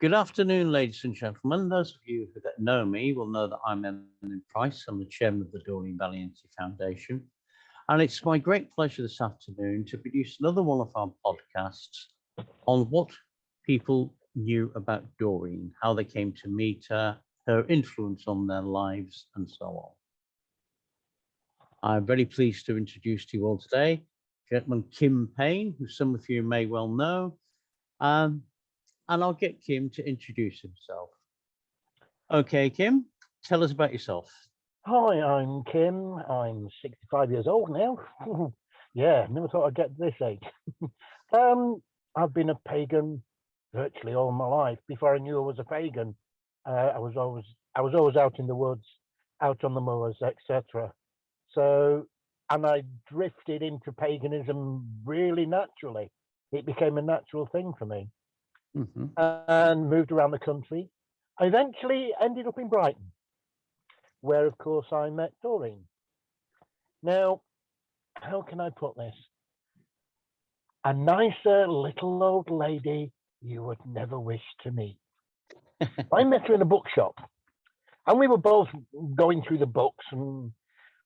Good afternoon, ladies and gentlemen. Those of you that know me will know that I'm Emlyn Price. I'm the chairman of the Doreen Valiente Foundation. And it's my great pleasure this afternoon to produce another one of our podcasts on what people knew about Doreen, how they came to meet her, her influence on their lives, and so on. I'm very pleased to introduce to you all today, gentleman Kim Payne, who some of you may well know. Um, and I'll get Kim to introduce himself. Okay, Kim, tell us about yourself. Hi, I'm Kim. I'm 65 years old now. yeah, never thought I'd get to this age. um, I've been a pagan virtually all my life. Before I knew I was a pagan, uh, I was always I was always out in the woods, out on the moors, etc. So, and I drifted into paganism really naturally. It became a natural thing for me mm -hmm. and moved around the country. I eventually ended up in Brighton, where, of course, I met Doreen. Now, how can I put this? A nicer little old lady you would never wish to meet. I met her in a bookshop, and we were both going through the books, and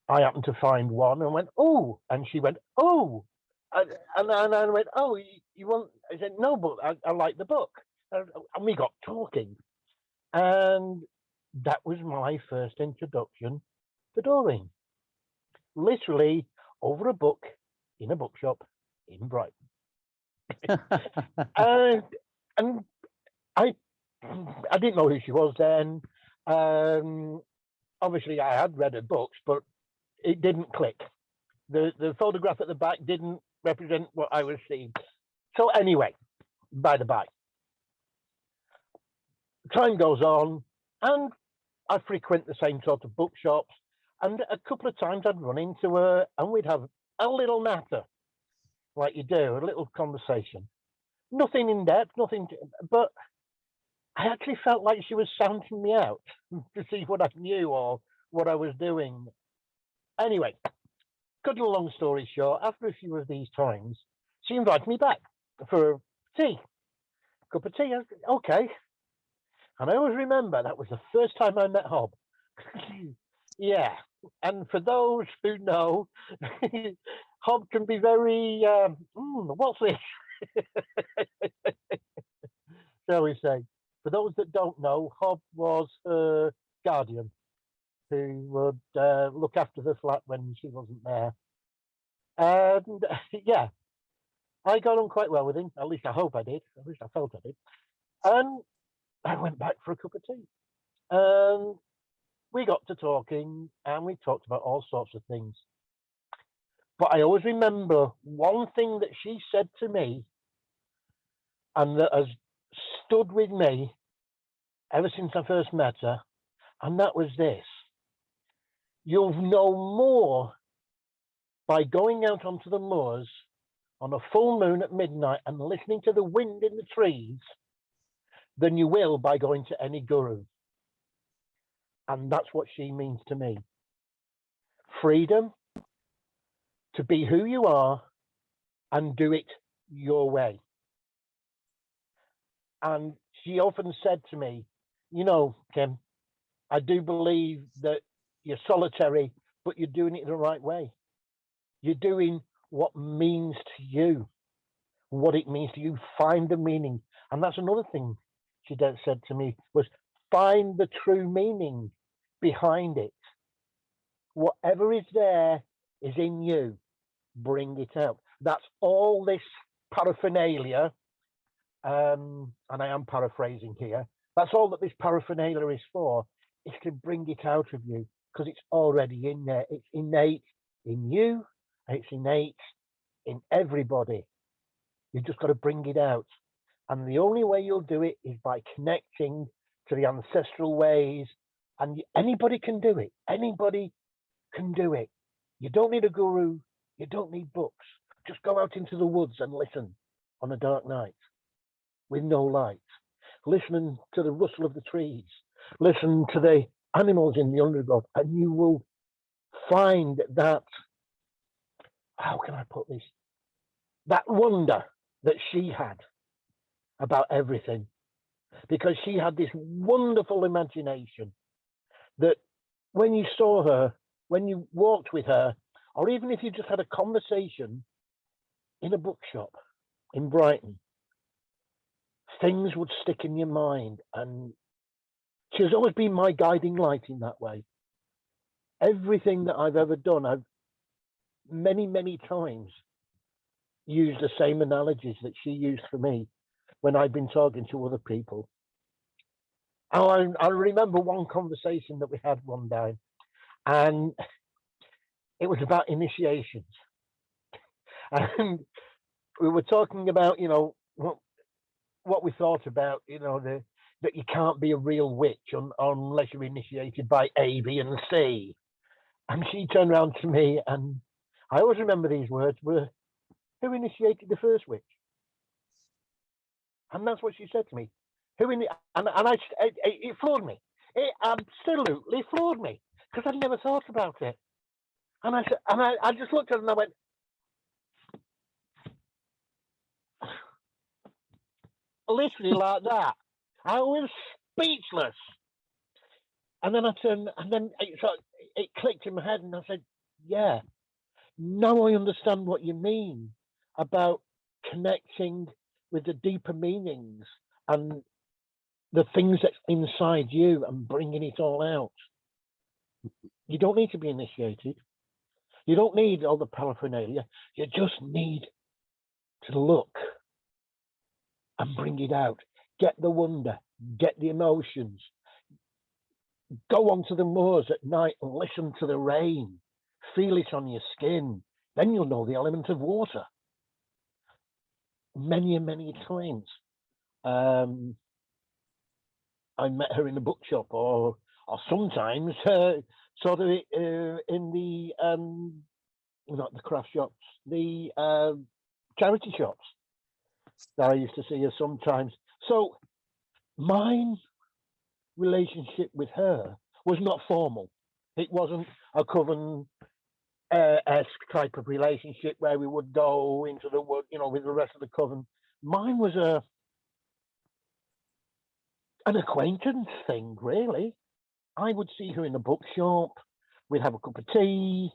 I happened to find one and went, oh, and she went, oh, and, and, I went, oh, you, you, want? I said, no, but I, I like the book. And we got talking. And that was my first introduction to Doreen. Literally over a book in a bookshop in Brighton. and and I I didn't know who she was then. Um, obviously, I had read her books, but it didn't click. The the photograph at the back didn't represent what I was seeing. So anyway, by the by, time goes on and I frequent the same sort of bookshops and a couple of times I'd run into her and we'd have a little natter, like you do, a little conversation. Nothing in depth, nothing, to, but I actually felt like she was sounding me out to see what I knew or what I was doing. Anyway, cut a long story short, after a few of these times, she invited me back for tea, cup of tea. Okay. And I always remember that was the first time I met Hob. yeah. And for those who know, Hob can be very, um, mm, what's this? Shall we say? For those that don't know, Hob was her guardian who would uh, look after the flat when she wasn't there. And yeah, I got on quite well with him. At least I hope I did. At least I felt I did. And I went back for a cup of tea. And we got to talking and we talked about all sorts of things. But I always remember one thing that she said to me and that has stood with me ever since I first met her. And that was this you'll know more by going out onto the moors on a full moon at midnight and listening to the wind in the trees than you will by going to any guru. And that's what she means to me. Freedom to be who you are and do it your way. And she often said to me, you know, Kim, I do believe that you're solitary, but you're doing it the right way. You're doing what means to you, what it means to you. Find the meaning. And that's another thing she said to me was find the true meaning behind it. Whatever is there is in you. Bring it out. That's all this paraphernalia. Um, and I am paraphrasing here. That's all that this paraphernalia is for, is to bring it out of you because it's already in there. It's innate in you, it's innate in everybody. You've just got to bring it out. And the only way you'll do it is by connecting to the ancestral ways. And anybody can do it. Anybody can do it. You don't need a guru. You don't need books. Just go out into the woods and listen on a dark night with no light. Listen to the rustle of the trees. Listen to the animals in the undergrowth, and you will find that, how can I put this? That wonder that she had about everything. because she had this wonderful imagination that when you saw her, when you walked with her, or even if you just had a conversation in a bookshop in Brighton, things would stick in your mind. And she has always been my guiding light in that way. Everything that I've ever done, I've many, many times used the same analogies that she used for me when I've been talking to other people. Oh, I, I remember one conversation that we had one day, and it was about initiations. And we were talking about, you know, what, what we thought about, you know, the that you can't be a real witch un, unless you're initiated by A, B, and C. And she turned around to me, and I always remember these words were, who initiated the first witch? And that's what she said to me. Who in the, and, and I, it, it floored me. It absolutely floored me because I'd never thought about it. And I said, and I, I just looked at her and I went, literally like that. I was speechless. And then I turned, and then it, it clicked in my head, and I said, "Yeah, now I understand what you mean about connecting with the deeper meanings and the things that's inside you and bringing it all out. You don't need to be initiated. You don't need all the paraphernalia. You just need to look and bring it out. Get the wonder, get the emotions. Go onto the moors at night and listen to the rain. Feel it on your skin. Then you'll know the element of water. Many and many times. Um, I met her in a bookshop or or sometimes uh, sort of uh, in the um, not the craft shops, the uh, charity shops that I used to see her sometimes. So my relationship with her was not formal. It wasn't a coven esque type of relationship where we would go into the wood, you know, with the rest of the coven. Mine was a an acquaintance thing, really. I would see her in a bookshop. We'd have a cup of tea.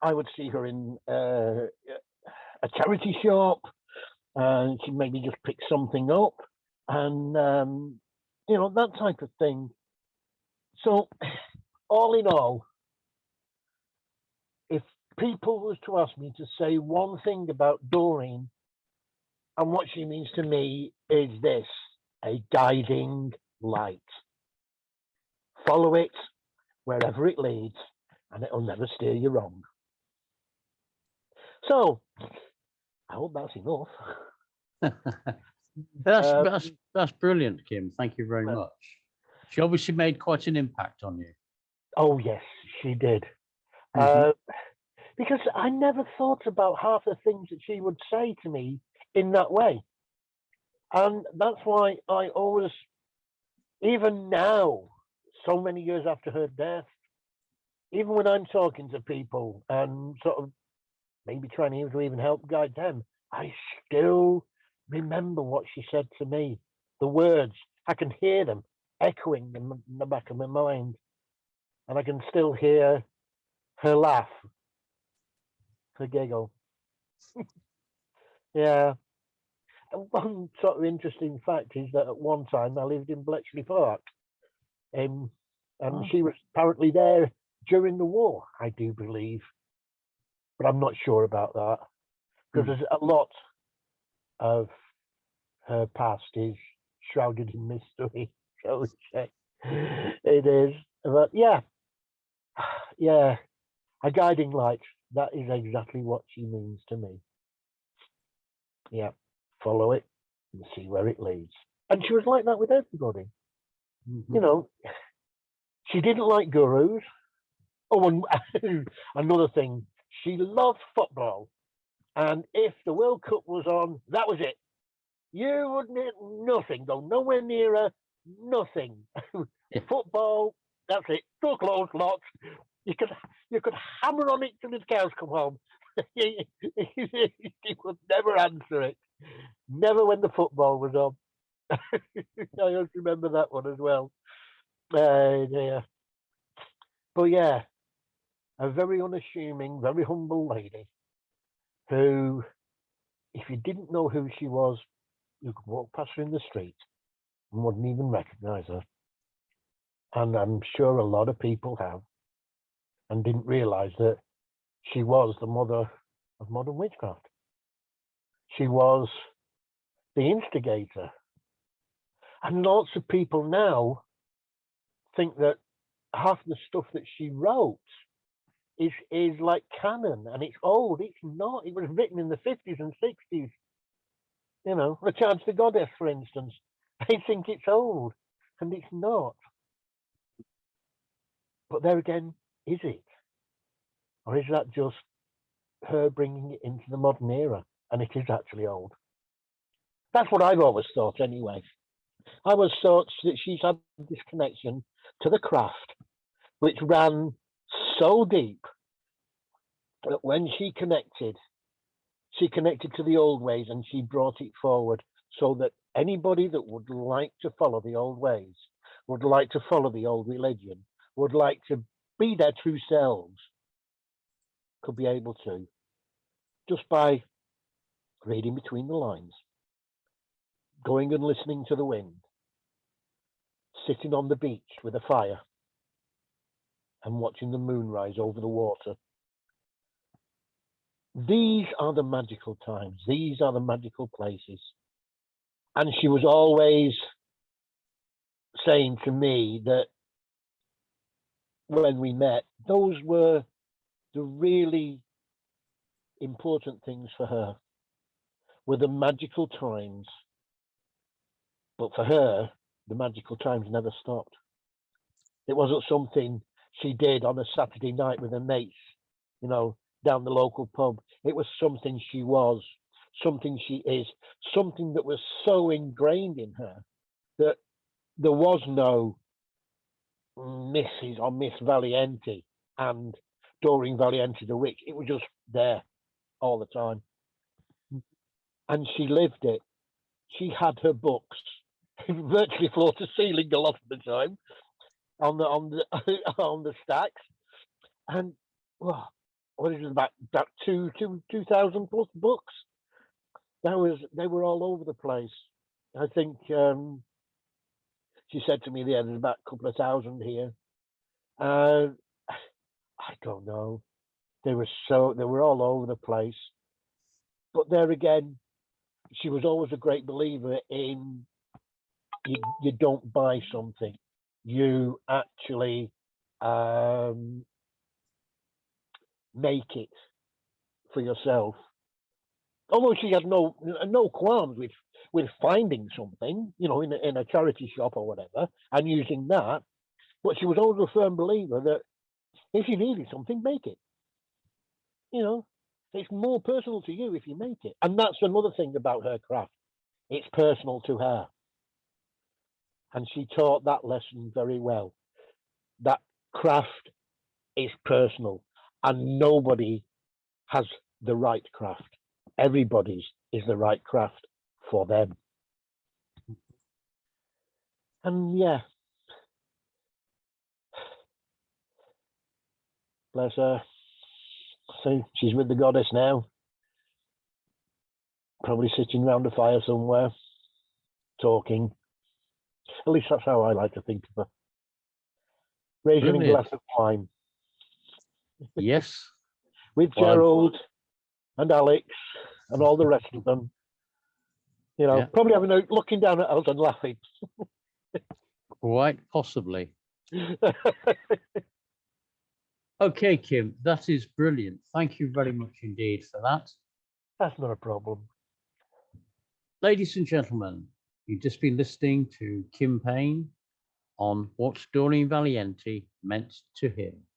I would see her in uh, a charity shop, and she'd maybe just pick something up, and um, you know that type of thing. So, all in all, if people was to ask me to say one thing about Doreen and what she means to me is this: a guiding light. Follow it wherever it leads, and it'll never steer you wrong. So, I hope that's enough. that's, Um, that's, that's brilliant, Kim. Thank you very much. She obviously made quite an impact on you. Oh, yes, she did. Mhm. Uh, because I never thought about half the things that she would say to me in that way. And that's why I always, even now, so many years after her death, even when I'm talking to people and sort of maybe trying to even help guide them, I still remember what she said to me. The words, I can hear them echoing in, the back of my mind. And I can still hear her laugh, her giggle. yeah. And One sort of interesting fact is that at one time I lived in Bletchley Park. Um, and Oh. she was apparently there during the war, I do believe. But I'm not sure about that. Because Hmm. there's a lot of her past is shrouded in mystery, shall we say. It is. But yeah. Yeah. A guiding light. That is exactly what she means to me. Yeah. Follow it and see where it leads. And she was like that with everybody. Mhm. You know, she didn't like gurus. Oh, and another thing, she loved football. And if the World Cup was on, that was it. You would need nothing, go nowhere near her, nothing. Yeah. Football, that's it. Door closed, locked. You could you could hammer on it till the cows come home. he, he would never answer it. Never when the football was on. I just remember that one as well. Uh, dear. But yeah, a very unassuming, very humble lady who, if you didn't know who she was, you could walk past her in the street and wouldn't even recognize her. And I'm sure a lot of people have and didn't realize that she was the mother of modern witchcraft. She was the instigator. And lots of people now think that half the stuff that she wrote is is like canon and it's old. It's not. It was written in the 50s and 60s. You know, Charge the Goddess, for instance. They think it's old and it's not. But there again, is it? Or is that just her bringing it into the modern era and it is actually old? That's what I've always thought anyway. I always thought that she's had this connection to the craft, which ran so deep that when she connected, she connected to the old ways and she brought it forward so that anybody that would like to follow the old ways, would like to follow the old religion, would like to be their true selves, could be able to just by reading between the lines, going and listening to the wind, sitting on the beach with a fire and watching the moon rise over the water. These are the magical times. These are the magical places. And she was always saying to me that when we met, those were the really important things for her were the magical times. But for her, the magical times never stopped. It wasn't something she did on a Saturday night with her mates, you know, down the local pub. It was something she was, something she is, something that was so ingrained in her that there was no Mrs. or Miss Valiente and Doreen Valiente the witch. It was just there all the time. And she lived it. She had her books virtually floor to ceiling a lot of the time on the on the on the stacks. And well, what is it about about two two two thousand plus books? That was they were all over the place. I think um she said to me the there's about a couple of thousand here. Uh, I don't know. They were so they were all over the place. But there again, she was always a great believer in you, you don't buy something, you actually um, make it for yourself. Although she had no no qualms with with finding something, you know, in a, in a charity shop or whatever, and using that, but she was always a firm believer that if you needed something, make it. You know, it's more personal to you if you make it, and that's another thing about her craft. It's personal to her and she taught that lesson very well. That craft is personal, and nobody has the right craft. Everybody's is the right craft for them. And yeah, bless her. So she's with the goddess now. Probably sitting round a fire somewhere, talking. At least that's how I like to think of her. Raising a glass of wine Yes, with Well, Gerald and Alex and all the rest of them. You know, Yeah. probably having a looking down at us and laughing. quite possibly. Okay, Kim, that is brilliant. Thank you very much indeed for that. That's not a problem. Ladies and gentlemen, you've just been listening to Kim Payne on what Doreen Valiente meant to him.